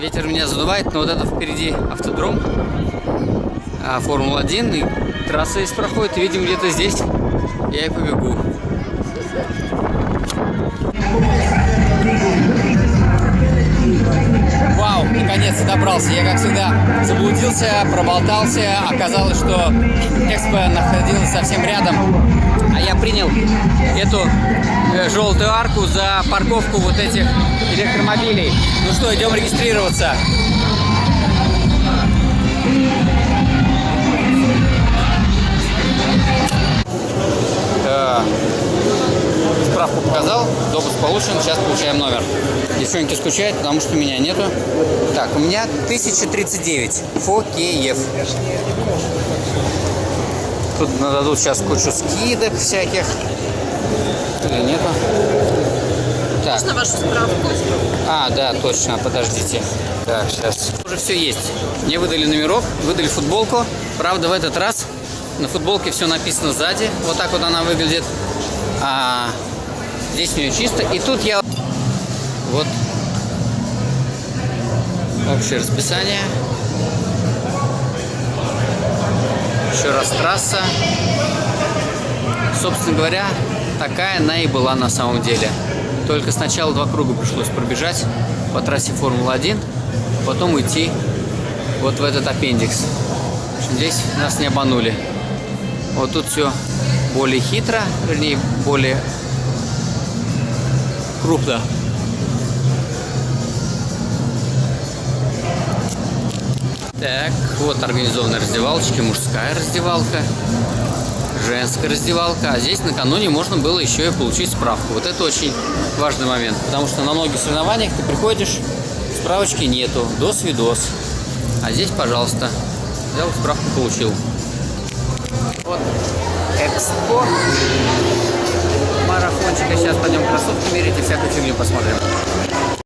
Ветер меня задувает, но вот это впереди автодром. А, Формула-1. И трасса здесь проходит. И, видимо, где-то здесь я и побегу. Вау, наконец-то добрался. Я, как всегда, заблудился, проболтался. Оказалось, что Экспо находилась совсем рядом. А я принял эту э, желтую арку за парковку вот этих электромобилей. Ну что, идем регистрироваться. Да. Справку показал, допуск получен, сейчас получаем номер. Девчонки скучают, потому что меня нету. Так, у меня 1039 Фокеев. Тут нададут сейчас кучу скидок всяких. Или нету? Так. Можно вашу справку? А, да, точно, подождите. Так, сейчас. Уже все есть. Мне выдали номерок, выдали футболку. Правда, в этот раз на футболке все написано сзади. Вот так вот она выглядит. А здесь у нее чисто. И тут я... Вот. Общее расписание. Еще раз трасса. Собственно говоря, такая она и была на самом деле. Только сначала два круга пришлось пробежать по трассе Формулы-1, потом уйти вот в этот аппендикс. Здесь нас не обманули. Вот тут все более хитро, вернее, более крупно. Так, вот организованные раздевалочки, мужская раздевалка, женская раздевалка. А здесь накануне можно было еще и получить справку. Вот это очень важный момент, потому что на многих соревнованиях ты приходишь, справочки нету, дос-видос. А здесь, пожалуйста, взял справку, получил. Вот экспо марафончика. Сейчас пойдем кроссовки мерить и всякую фигню посмотрим.